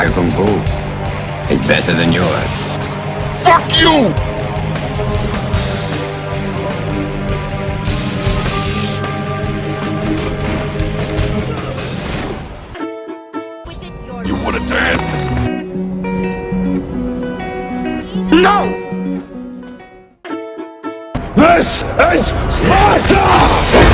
My kung fu is better than yours. Fuck you! You wanna dance? No! This is Sparta!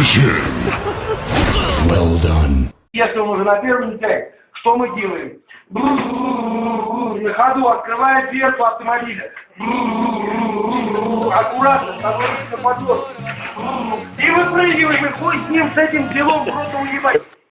Finish. Well done. Если он уже на первом день, что мы делаем? На ходу дверь дверцу автомобиля. Аккуратно становится на. И выпрыгиваем, и хуй с ним, с этим делом просто уебать.